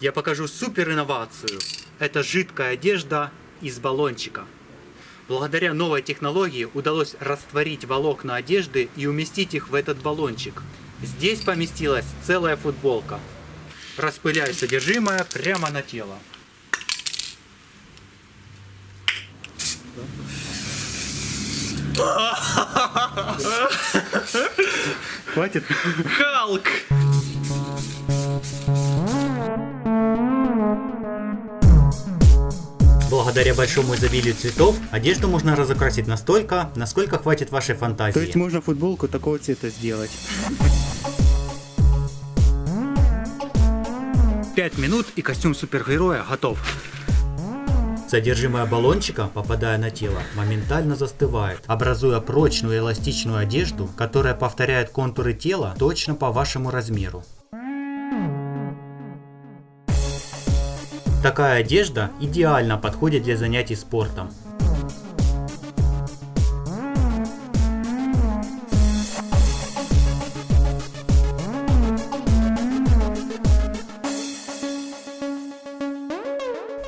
Я покажу супер инновацию. Это жидкая одежда из баллончика. Благодаря новой технологии удалось растворить волокна одежды и уместить их в этот баллончик. Здесь поместилась целая футболка. Распыляю содержимое прямо на тело. Хватит? Халк! Благодаря большому изобилию цветов, одежду можно разукрасить настолько, насколько хватит вашей фантазии. То есть можно футболку такого цвета сделать. 5 минут и костюм супергероя готов. Содержимое баллончика, попадая на тело, моментально застывает, образуя прочную эластичную одежду, которая повторяет контуры тела точно по вашему размеру. Такая одежда идеально подходит для занятий спортом.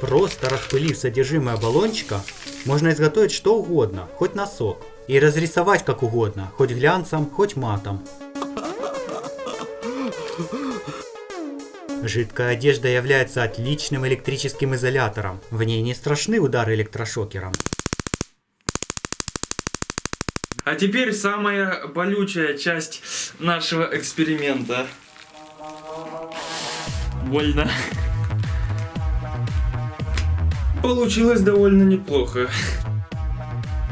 Просто распылив содержимое баллончика, можно изготовить что угодно, хоть носок. И разрисовать как угодно, хоть глянцем, хоть матом. Жидкая одежда является отличным электрическим изолятором. В ней не страшны удары электрошокером. А теперь самая болючая часть нашего эксперимента. Больно. Получилось довольно неплохо.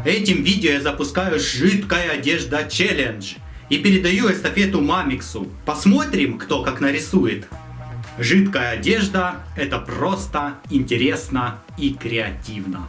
Этим видео я запускаю жидкая одежда челлендж и передаю эстафету Мамиксу. Посмотрим, кто как нарисует. Жидкая одежда – это просто интересно и креативно.